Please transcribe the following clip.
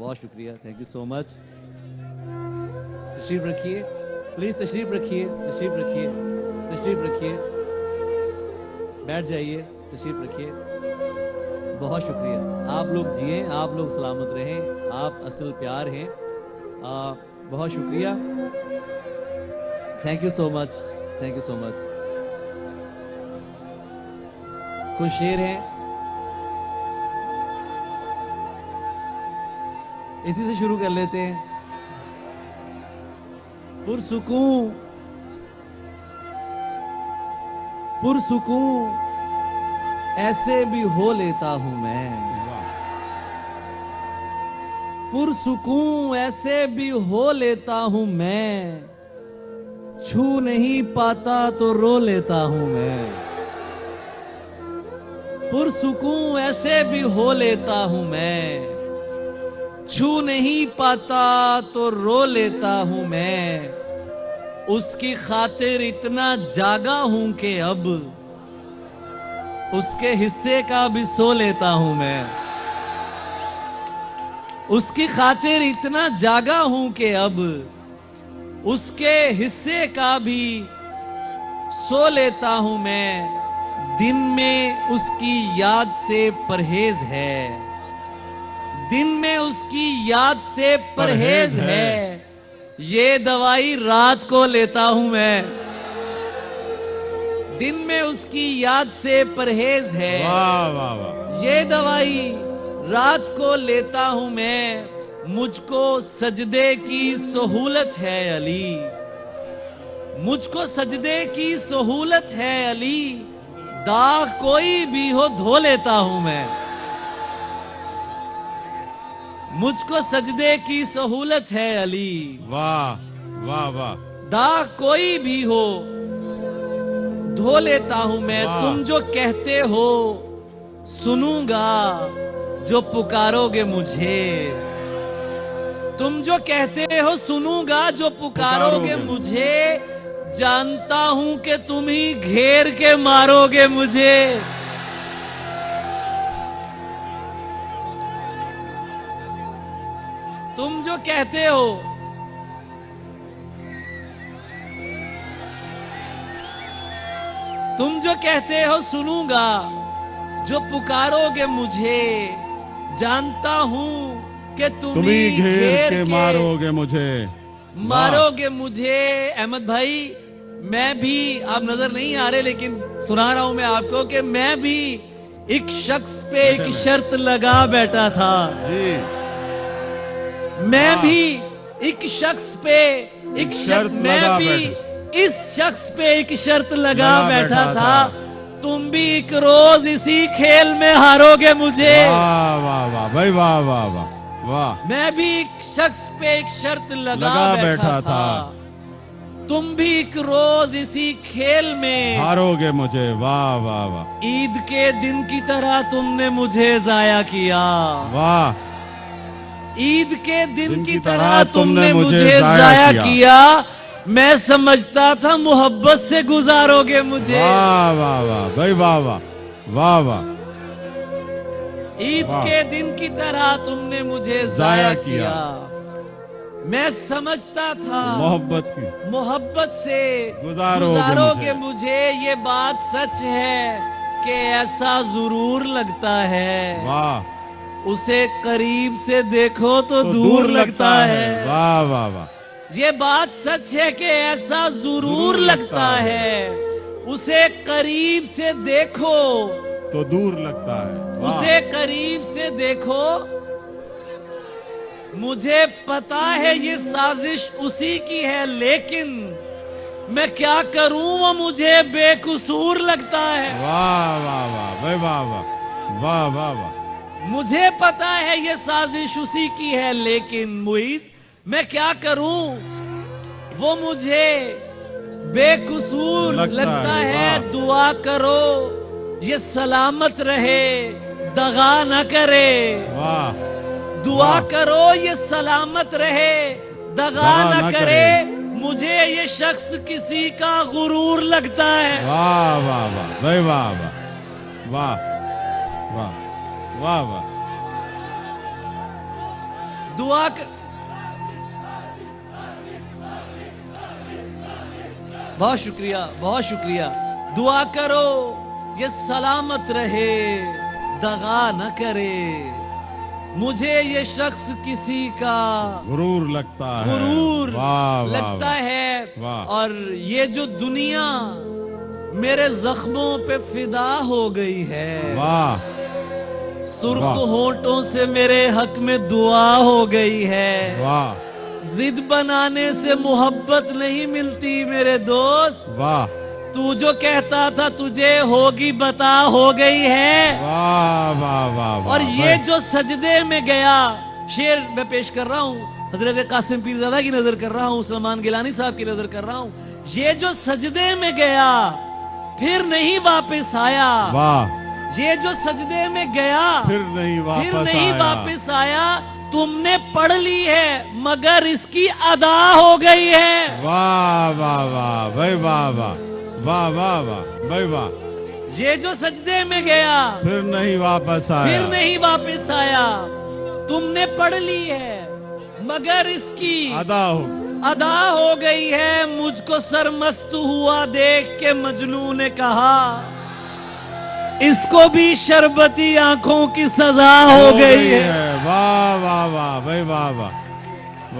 بہت شکریہ thank you so مچ تشریف رکھیے پلیز تشریف رکھیے تشریف رکھیے تشریف رکھیے۔ بیٹھ جائیے، تشریف رکھیے۔ بہت شکریہ۔ آپ لوگ جئیں آپ لوگ سلامت رہیں، آپ اصل پیار ہیں۔ بہت شکریہ۔ Thank you so much thank you so much کچھ شیر ہیں۔ اسی سے شروع کر لیتے ہیں۔ پرسکون۔ پرسکون۔ ایسے بھی ہو لیتا ہوں میں۔ پرسکون ایسے بھی ہو لیتا ہوں میں۔ چھو نہیں پاتا تو رو لیتا ہوں میں۔ پرسکون ایسے بھی ہو لیتا ہوں میں۔ چھو نہیں پاتا تو رو لیتا ہوں میں۔ اس کی خاطر اتنا جاگا ہوں کہ اب اس کے حصے کا بھی سو لیتا ہوں میں۔ اس کی خاطر اتنا جاگا ہوں کہ اب اس کے حصے کا بھی سو لیتا ہوں میں۔ دن میں اس کی یاد سے پرہیز ہے۔ دن میں اس کی یاد سے پرہیز ہے۔ یہ دوائی رات کو لیتا ہوں میں۔ دن میں اس کی یاد سے پرہیز ہے۔ یہ دوائی رات کو لیتا ہوں میں۔ مجھ کو سجدے کی سہولت ہے علی۔ مجھ کو سجدے کی سہولت ہے علی۔ داغ کوئی بھی ہو دھو لیتا ہوں میں۔ مجھ کو سجدے کی سہولت ہے علی۔ واہ واہ واہ۔ داغ کوئی بھی ہو دھو لیتا ہوں میں۔ تم جو کہتے ہو سنوں گا جو پکارو گے مجھے۔ تم جو کہتے ہو سنوں گا جو پکارو گے۔ مجھے۔ جانتا ہوں کہ تم ہی گھیر کے مارو گے مجھے۔ تم جو کہتے ہو۔ تم جو کہتے ہو سنوں گا جو پکارو گے مجھے۔ جانتا ہوں کہ تم ہی گھیر کے مارو گے مجھے۔ مارو گے مجھے۔ احمد بھائی میں بھی آپ نظر نہیں آ رہے لیکن سنا رہا ہوں میں آپ کو کہ میں بھی ایک شخص پہ ایک شرط لگا بیٹھا تھا۔ جی۔ میں بھی ایک شخص پہ ایک شرط میں بھی۔ اس شخص پہ ایک شرط لگا بیٹھا تھا۔ تم بھی ایک روز اسی کھیل میں ہارو گے مجھے۔ واہ واہ واہ بھائی واہ واہ واہ واہ۔ میں بھی ایک شخص پہ ایک شرط لگا, بیٹھا, تھا۔ تم بھی ایک روز اسی کھیل میں ہارو گے مجھے۔ واہ واہ واہ۔ عید کے دن کی طرح تم نے مجھے ضائع کیا۔ واہ۔ عید کے دن کی طرح تم نے مجھے ضائع کیا۔ میں سمجھتا تھا محبت سے گزارو گے مجھے واہ واہ واہ بھائی واہ واہ واہ واہ عید۔ کے دن کی طرح تم نے مجھے ضائع کیا۔ میں سمجھتا تھا محبت کی محبت سے گزارو۔ گے مجھے یہ بات سچ ہے کہ ایسا ضرور لگتا ہے واہ اسے قریب سے دیکھو تو دور لگتا ہے۔ واہ واہ واہ۔ یہ بات سچ ہے کہ ایسا ضرور لگتا ہے۔ اسے قریب سے دیکھو۔ تو دور لگتا ہے۔ اسے قریب سے دیکھو۔ مجھے پتا ہے یہ سازش اسی کی ہے لیکن میں کیا کروں؟ وہ مجھے بے قصور لگتا ہے۔ واہ واہ واہ۔ واہ واہ۔ واہ واہ واہ۔ مجھے پتا ہے یہ سازش اسی کی ہے لیکن موئیز میں کیا کروں؟ وہ مجھے بے قصور لگتا ہے،۔ دعا کرو یہ سلامت رہے دغا نہ کرے۔ دعا۔ کرو یہ سلامت رہے دغا نہ کرے۔ مجھے یہ شخص کسی کا غرور لگتا ہے۔ واہ واہ واہ۔ واہ واہ۔ واہ واہ۔ واہ واہ۔ دعا بہت شکریہ بہت شکریہ۔ دعا کرو یہ سلامت رہے دغا نہ کرے۔ مجھے یہ شخص کسی کا غرور لگتا ہے۔ غرور لگتا ہے۔ اور یہ جو دنیا میرے زخموں پہ فدا ہو گئی ہے۔ واہ۔ سرخ۔ ہونٹوں سے میرے حق میں دعا ہو گئی ہے۔ واہ۔ زد بنانے سے محبت نہیں ملتی میرے دوست۔ واہ۔ تو جو کہتا تھا تجھے ہوگی بتا ہو گئی ہے۔ واہ واہ واہ واہ اور یہ جو سجدے میں گیا شیر میں پیش کر رہا ہوں حضرت قاسم پیر زادہ کی نظر کر رہا ہوں سلمان گیلانی صاحب کی نظر کر رہا ہوں یہ جو سجدے میں گیا پھر نہیں واپس آیا۔ واہ۔ یہ جو سجدے میں گیا پھر نہیں واپس پھر نہیں واپس آیا تم نے پڑھ لی ہے مگر اس کی ادا ہو گئی ہے۔ واہ واہ واہ بھائی واہ واہ واہ واہ واہ بھائی واہ۔ یہ جو سجدے میں گیا پھر نہیں واپس آیا۔ پھر نہیں واپس آیا۔ تم نے پڑھ لی ہے مگر اس کی ادا ہو۔ ادا ہو گئی ہے۔ مجھ کو سرمست ہوا دیکھ کے مجنو نے کہا اس کو بھی شربتی آنکھوں کی سزا ہو گئی ہے۔ واہ واہ واہ بھائی واہ واہ۔